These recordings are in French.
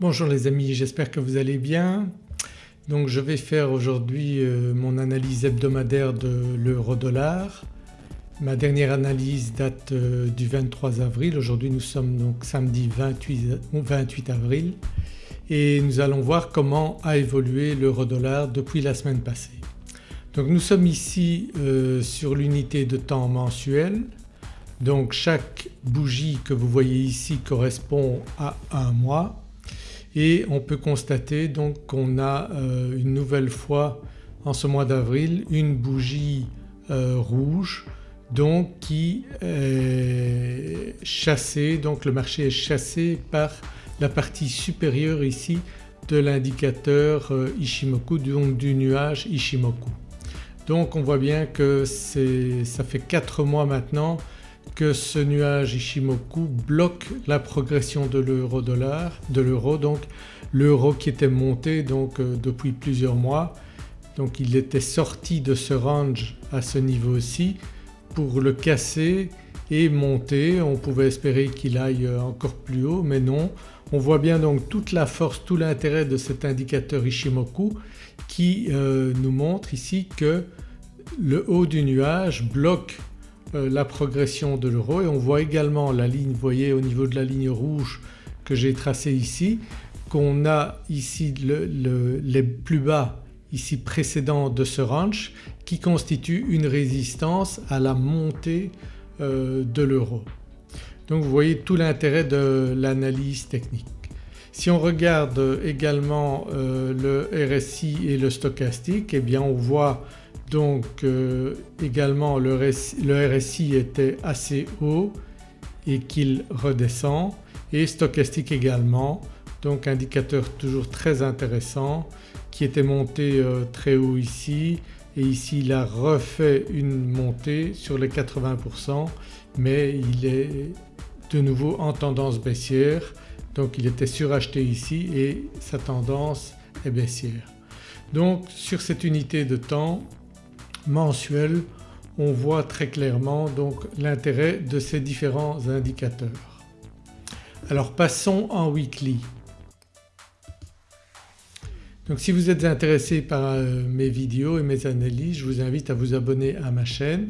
Bonjour les amis, j'espère que vous allez bien. Donc je vais faire aujourd'hui euh, mon analyse hebdomadaire de l'euro-dollar. Ma dernière analyse date euh, du 23 avril, aujourd'hui nous sommes donc samedi 28, avril et nous allons voir comment a évolué l'euro-dollar depuis la semaine passée. Donc nous sommes ici euh, sur l'unité de temps mensuel donc chaque bougie que vous voyez ici correspond à un mois et on peut constater donc qu'on a euh, une nouvelle fois en ce mois d'avril une bougie euh, rouge donc qui est chassée, donc le marché est chassé par la partie supérieure ici de l'indicateur euh, Ishimoku donc du nuage Ishimoku. Donc on voit bien que ça fait 4 mois maintenant ce nuage Ishimoku bloque la progression de l'euro-dollar, de l'euro donc l'euro qui était monté donc euh, depuis plusieurs mois donc il était sorti de ce range à ce niveau-ci pour le casser et monter. On pouvait espérer qu'il aille euh, encore plus haut mais non. On voit bien donc toute la force, tout l'intérêt de cet indicateur Ishimoku qui euh, nous montre ici que le haut du nuage bloque la progression de l'euro et on voit également la ligne, vous voyez au niveau de la ligne rouge que j'ai tracée ici qu'on a ici les plus bas ici précédents de ce range qui constitue une résistance à la montée euh, de l'euro. Donc vous voyez tout l'intérêt de l'analyse technique. Si on regarde également euh, le RSI et le stochastique eh bien on voit donc euh, également le, RSI était assez haut et qu'il redescend. Et stochastique également. Donc indicateur toujours très intéressant qui était monté euh, très haut ici. Et ici il a refait une montée sur les 80% mais il est de nouveau en tendance baissière. Donc il était suracheté ici et sa tendance est baissière. Donc sur cette unité de temps mensuel on voit très clairement donc l'intérêt de ces différents indicateurs. Alors passons en weekly. Donc si vous êtes intéressé par euh, mes vidéos et mes analyses je vous invite à vous abonner à ma chaîne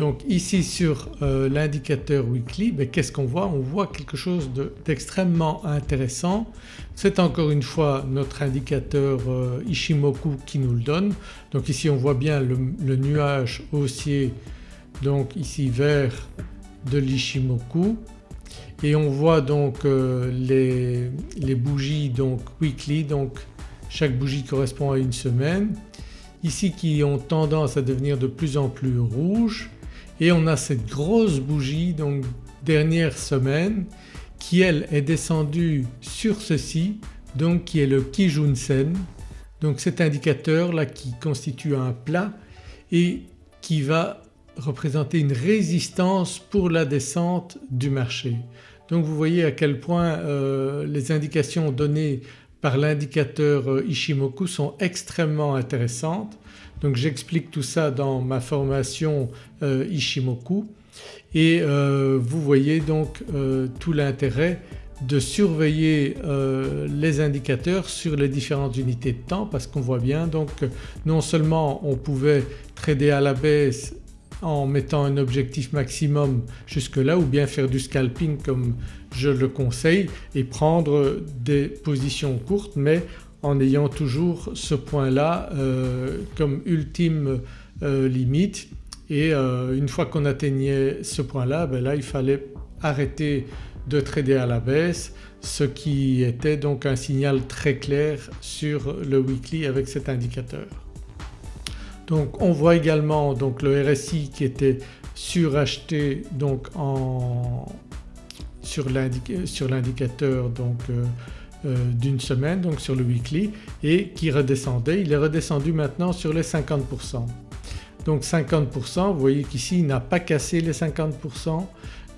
donc ici sur euh, l'indicateur weekly ben, qu'est-ce qu'on voit? On voit quelque chose d'extrêmement intéressant. C'est encore une fois notre indicateur euh, Ishimoku qui nous le donne. Donc ici on voit bien le, nuage haussier donc ici vert de l'Ishimoku. Et on voit donc euh, les, les, bougies donc weekly. Donc chaque bougie correspond à une semaine. Ici qui ont tendance à devenir de plus en plus rouges et on a cette grosse bougie donc dernière semaine qui elle est descendue sur ceci donc qui est le Kijun-sen donc cet indicateur là qui constitue un plat et qui va représenter une résistance pour la descente du marché. Donc vous voyez à quel point euh, les indications données par l'indicateur euh, Ishimoku sont extrêmement intéressantes. Donc j'explique tout ça dans ma formation euh, Ishimoku. Et euh, vous voyez donc tout l'intérêt de surveiller les indicateurs sur les différentes unités de temps parce qu'on voit bien donc non seulement on pouvait trader à la baisse en mettant un objectif maximum jusque là ou bien faire du scalping comme je le conseille et prendre des positions courtes mais en ayant toujours ce point-là euh, comme ultime euh, limite et euh, une fois qu'on atteignait ce point-là ben là il fallait arrêter de trader à la baisse ce qui était donc un signal très clair sur le weekly avec cet indicateur. Donc on voit également donc le RSI qui était suracheté donc sur l'indicateur donc d'une semaine donc sur le weekly et qui redescendait. Il est redescendu maintenant sur les 50%. Donc 50% vous voyez qu'ici il n'a pas cassé les 50%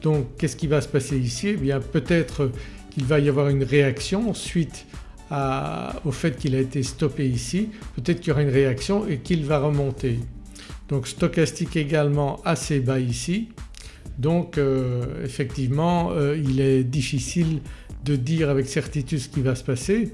donc qu'est-ce qui va se passer ici? Eh bien peut-être qu'il va y avoir une réaction suite au fait qu'il a été stoppé ici, peut-être qu'il y aura une réaction et qu'il va remonter. Donc stochastique également assez bas ici. Donc euh, effectivement euh, il est difficile de dire avec certitude ce qui va se passer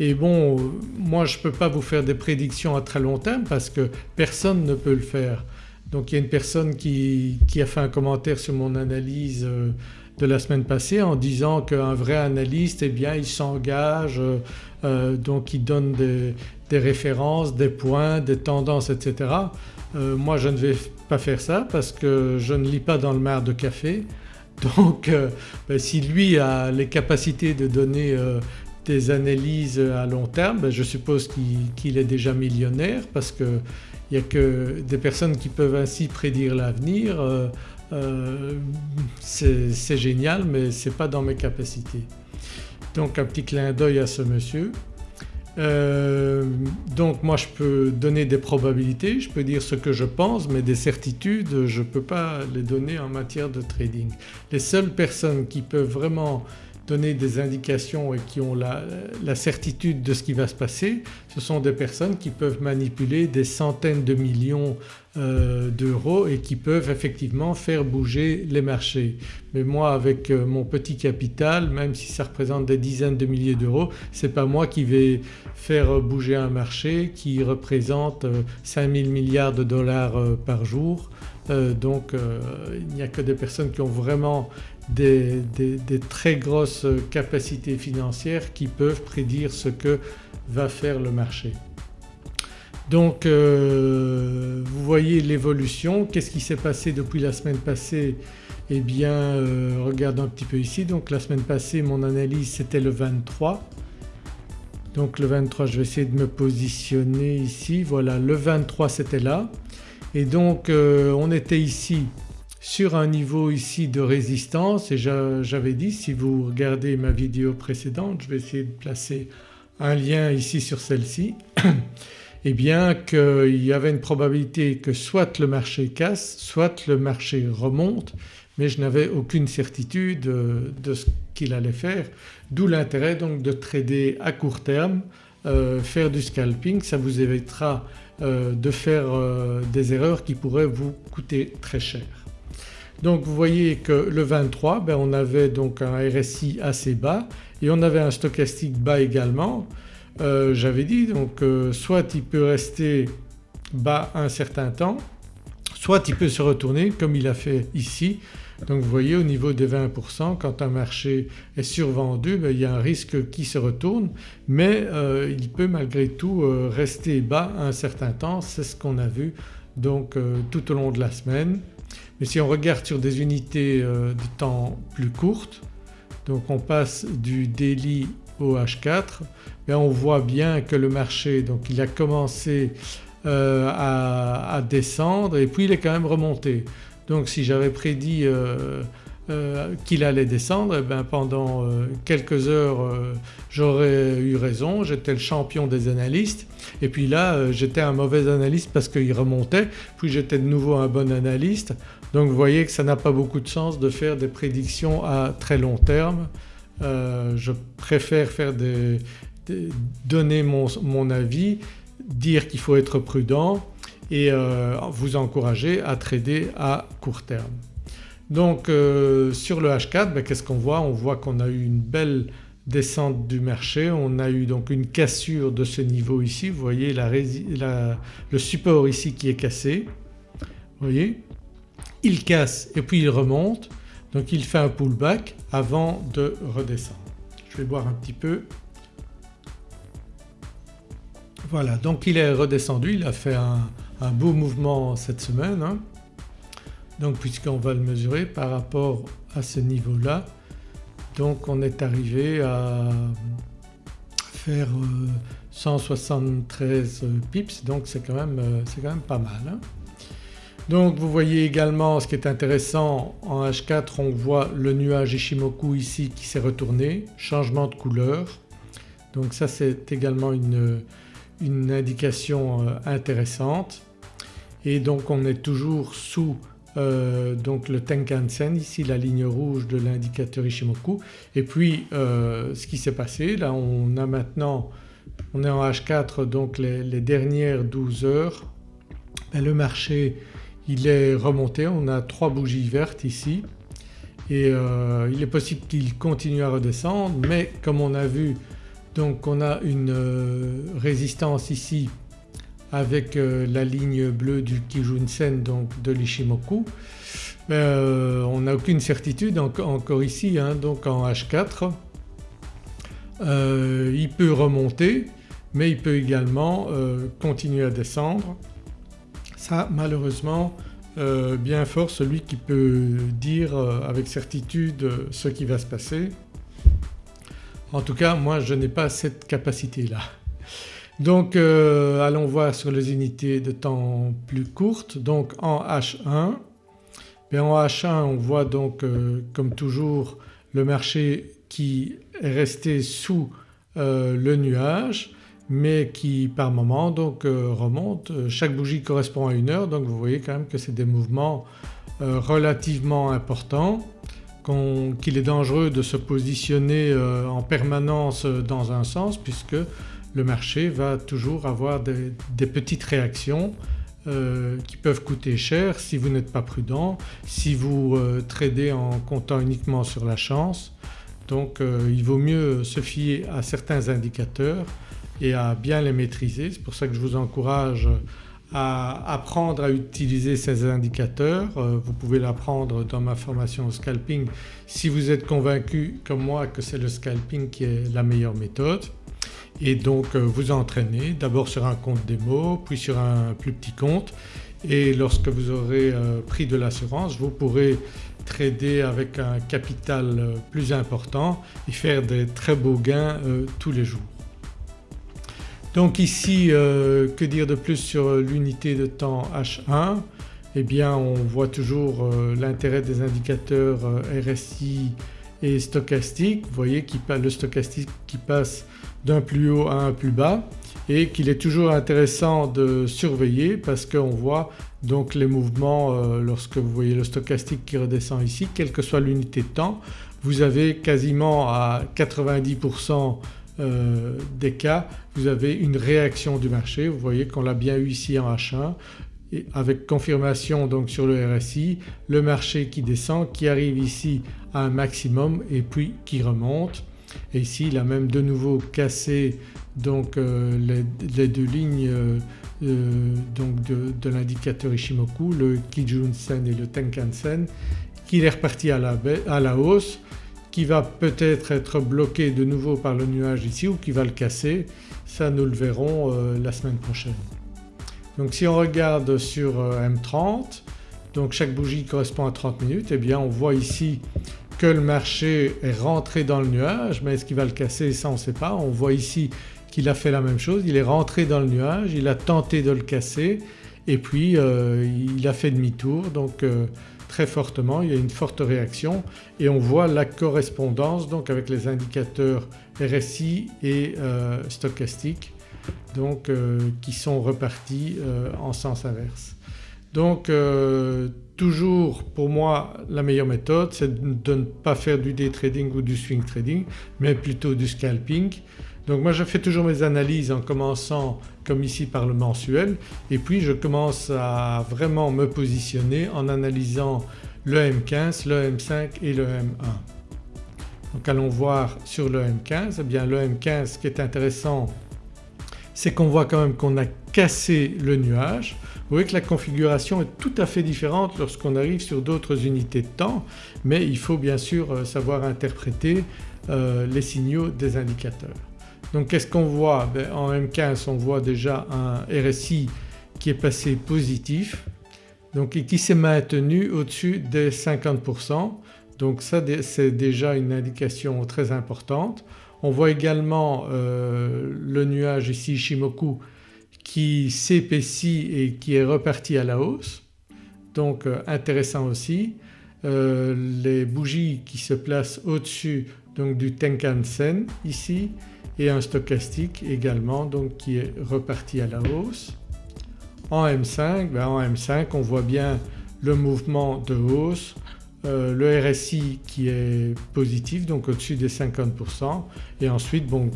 et bon moi je ne peux pas vous faire des prédictions à très long terme parce que personne ne peut le faire. Donc il y a une personne qui, a fait un commentaire sur mon analyse euh, de la semaine passée en disant qu'un vrai analyste eh bien il s'engage donc il donne des, des, références, des points, des tendances etc. moi je ne vais pas faire ça parce que je ne lis pas dans le mar de café donc euh, ben, si lui a les capacités de donner euh, des analyses à long terme ben, je suppose qu'il est déjà millionnaire parce qu'il n'y a que des personnes qui peuvent ainsi prédire l'avenir euh, c'est génial mais ce n'est pas dans mes capacités. Donc un petit clin d'œil à ce monsieur. Euh, donc moi je peux donner des probabilités, je peux dire ce que je pense mais des certitudes je ne peux pas les donner en matière de trading. Les seules personnes qui peuvent vraiment donner des indications et qui ont la, certitude de ce qui va se passer, ce sont des personnes qui peuvent manipuler des centaines de millions euh, d'euros et qui peuvent effectivement faire bouger les marchés. Mais moi avec euh, mon petit capital même si ça représente des dizaines de milliers d'euros ce n'est pas moi qui vais faire bouger un marché qui représente 5000 euh, milliards de dollars par jour. Donc il n'y a que des personnes qui ont vraiment des, très grosses capacités financières qui peuvent prédire ce que va faire le marché. Donc euh, vous voyez l'évolution, qu'est-ce qui s'est passé depuis la semaine passée? Eh bien euh, regardons un petit peu ici. Donc la semaine passée mon analyse c'était le 23 donc le 23 je vais essayer de me positionner ici. Voilà le 23 c'était là et donc euh, on était ici sur un niveau ici de résistance. Et j'avais dit si vous regardez ma vidéo précédente, je vais essayer de placer un lien ici sur celle-ci, eh bien qu'il y avait une probabilité que soit le marché casse, soit le marché remonte mais je n'avais aucune certitude de ce qu'il allait faire. D'où l'intérêt donc de trader à court terme, euh, faire du scalping. Ça vous évitera euh, de faire euh, des erreurs qui pourraient vous coûter très cher. Donc vous voyez que le 23 ben on avait donc un RSI assez bas et on avait un stochastique bas également. Euh, j'avais dit donc euh, soit il peut rester bas un certain temps soit il peut se retourner comme il a fait ici. Donc vous voyez au niveau des 20% quand un marché est survendu ben, il y a un risque qui se retourne mais euh, il peut malgré tout rester bas un certain temps, c'est ce qu'on a vu donc tout au long de la semaine. Mais si on regarde sur des unités euh, de temps plus courtes donc on passe du daily au H4 ben on voit bien que le marché donc il a commencé euh, à, descendre et puis il est quand même remonté. Donc si j'avais prédit euh, qu'il allait descendre eh ben pendant quelques heures j'aurais eu raison, j'étais le champion des analystes. Et puis là j'étais un mauvais analyste parce qu'il remontait. Puis j'étais de nouveau un bon analyste. Donc vous voyez que ça n'a pas beaucoup de sens de faire des prédictions à très long terme. Euh, je préfère faire des, donner mon, avis, dire qu'il faut être prudent et euh, vous encourager à trader à court terme. Donc euh, sur le H4 ben, qu'est-ce qu'on voit? On voit qu'on a eu une belle descente du marché, on a eu donc une cassure de ce niveau ici, vous voyez le support ici qui est cassé, vous voyez? Il casse et puis il remonte. Donc il fait un pullback avant de redescendre. Je vais boire un petit peu. Voilà. Donc il est redescendu, il a fait un, beau mouvement cette semaine hein. donc puisqu'on va le mesurer par rapport à ce niveau-là donc on est arrivé à faire 173 euh, pips donc c'est quand, même, euh, quand même pas mal. Hein. Donc vous voyez également ce qui est intéressant en H4 on voit le nuage Ishimoku ici qui s'est retourné, changement de couleur. Donc ça c'est également une, indication euh, intéressante. Et donc on est toujours sous euh, donc le Tenkan-sen ici la ligne rouge de l'indicateur Ishimoku. Et puis euh, ce qui s'est passé là on a maintenant on est en H4 donc les, dernières 12 heures ben, le marché il est remonté, on a trois bougies vertes ici. Et il est possible qu'il continue à redescendre. Mais comme on a vu donc on a une euh, résistance ici avec euh, la ligne bleue du Kijun-sen donc de l'Ishimoku on n'a aucune certitude encore ici hein, donc en H4 il peut remonter mais il peut également continuer à descendre. Ça malheureusement euh, bien fort celui qui peut dire euh, avec certitude euh, ce qui va se passer. En tout cas moi je n'ai pas cette capacité-là. Donc allons voir sur les unités de temps plus courtes. Donc en H1, ben, en H1 on voit donc comme toujours le marché qui est resté sous le nuage mais qui par moment donc euh, remonte. Chaque bougie correspond à une heure donc vous voyez quand même que c'est des mouvements euh, relativement importants, qu'il est dangereux de se positionner euh, en permanence dans un sens puisque le marché va toujours avoir des, petites réactions qui peuvent coûter cher si vous n'êtes pas prudent, si vous tradez en comptant uniquement sur la chance. Donc il vaut mieux se fier à certains indicateurs et à bien les maîtriser. C'est pour ça que je vous encourage apprendre à utiliser ces indicateurs. Euh, vous pouvez l'apprendre dans ma formation au scalping si vous êtes convaincu comme moi que c'est le scalping qui est la meilleure méthode et donc euh, vous entraîner d'abord sur un compte démo puis sur un plus petit compte et lorsque vous aurez euh, pris de l'assurance vous pourrez trader avec un capital plus important et faire des très beaux gains tous les jours. Donc ici euh, que dire de plus sur l'unité de temps H1 Eh bien on voit toujours euh, l'intérêt des indicateurs euh, RSI et stochastique. Vous voyez le stochastique qui passe d'un plus haut à un plus bas et qu'il est toujours intéressant de surveiller parce qu'on voit donc les mouvements lorsque vous voyez le stochastique qui redescend ici quelle que soit l'unité de temps vous avez quasiment à 90% euh, des cas vous avez une réaction du marché. Vous voyez qu'on l'a bien eu ici en H1 et avec confirmation donc sur le RSI, le marché qui descend, qui arrive ici à un maximum et puis qui remonte. Et ici il a même de nouveau cassé donc euh, les, deux lignes euh, donc de, l'indicateur Ishimoku, le Kijun-sen et le Tenkan-sen, qu'il est reparti à la hausse qui va peut-être être bloqué de nouveau par le nuage ici ou qui va le casser, ça nous le verrons euh, la semaine prochaine. Donc si on regarde sur euh, M30 donc chaque bougie correspond à 30 minutes et eh bien on voit ici que le marché est rentré dans le nuage mais est-ce qu'il va le casser? Ça on ne sait pas. On voit ici qu'il a fait la même chose, il est rentré dans le nuage, il a tenté de le casser et puis euh, il a fait demi-tour donc très fortement, il y a une forte réaction et on voit la correspondance donc avec les indicateurs RSI et euh, stochastique donc euh, qui sont repartis euh, en sens inverse. Donc toujours pour moi la meilleure méthode c'est de ne pas faire du day trading ou du swing trading mais plutôt du scalping donc moi je fais toujours mes analyses en commençant comme ici par le mensuel et puis je commence à vraiment me positionner en analysant le M15, le M5 et le M1. Donc allons voir sur le M15, eh bien le M15 ce qui est intéressant c'est qu'on voit quand même qu'on a cassé le nuage. Vous voyez que la configuration est tout à fait différente lorsqu'on arrive sur d'autres unités de temps mais il faut bien sûr euh, savoir interpréter euh, les signaux des indicateurs. Donc qu'est-ce qu'on voit? Ben, En M15 on voit déjà un RSI qui est passé positif donc et qui s'est maintenu au-dessus des 50% donc ça c'est déjà une indication très importante. On voit également euh, le nuage ici Shimoku qui s'épaissit et qui est reparti à la hausse donc euh, intéressant aussi. Euh, les bougies qui se placent au-dessus donc du Tenkan Sen ici et un stochastique également donc qui est reparti à la hausse. En M5, ben en M5 on voit bien le mouvement de hausse, euh, le RSI qui est positif donc au-dessus des 50% et ensuite bon,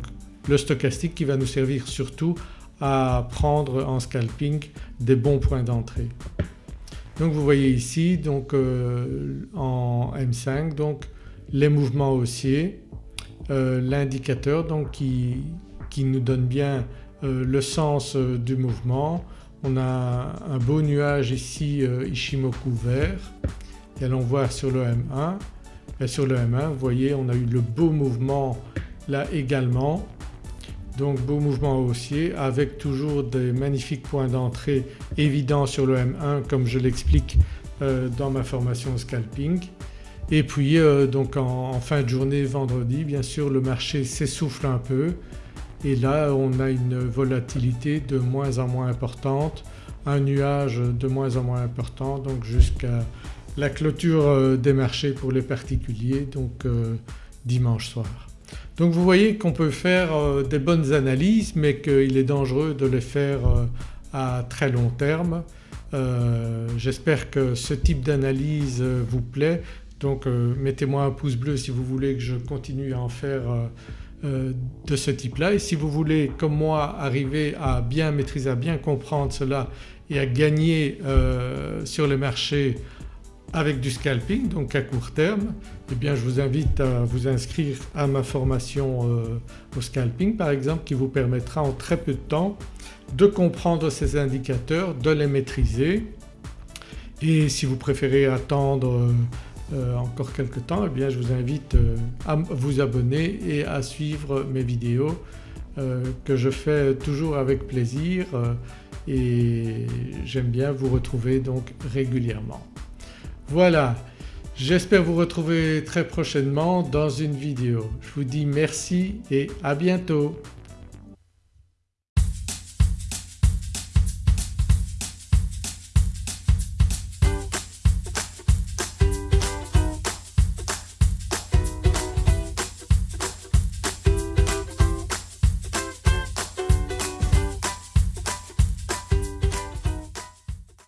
le stochastique qui va nous servir surtout à prendre en scalping des bons points d'entrée. Donc vous voyez ici donc en M5 donc les mouvements haussiers, l'indicateur donc qui, qui, nous donne bien le sens du mouvement. On a un beau nuage ici Ishimoku vert et allons voir sur le M1 et sur le M1 vous voyez on a eu le beau mouvement là également donc beau mouvement haussier avec toujours des magnifiques points d'entrée évidents sur le M1 comme je l'explique euh, dans ma formation scalping. Et puis euh, donc en, fin de journée vendredi bien sûr le marché s'essouffle un peu et là on a une volatilité de moins en moins importante, un nuage de moins en moins important donc jusqu'à la clôture euh, des marchés pour les particuliers donc dimanche soir. Donc vous voyez qu'on peut faire euh, des bonnes analyses mais qu'il est dangereux de les faire euh, à très long terme. Euh, j'espère que ce type d'analyse vous plaît donc mettez-moi un pouce bleu si vous voulez que je continue à en faire de ce type-là. Et si vous voulez comme moi arriver à bien maîtriser, à bien comprendre cela et à gagner sur les marchés avec du scalping donc à court terme eh bien je vous invite à vous inscrire à ma formation euh, au scalping par exemple qui vous permettra en très peu de temps de comprendre ces indicateurs, de les maîtriser. Et si vous préférez attendre euh, euh, encore quelques temps eh bien je vous invite à vous abonner et à suivre mes vidéos que je fais toujours avec plaisir et j'aime bien vous retrouver donc régulièrement. Voilà, j'espère vous retrouver très prochainement dans une vidéo. Je vous dis merci et à bientôt.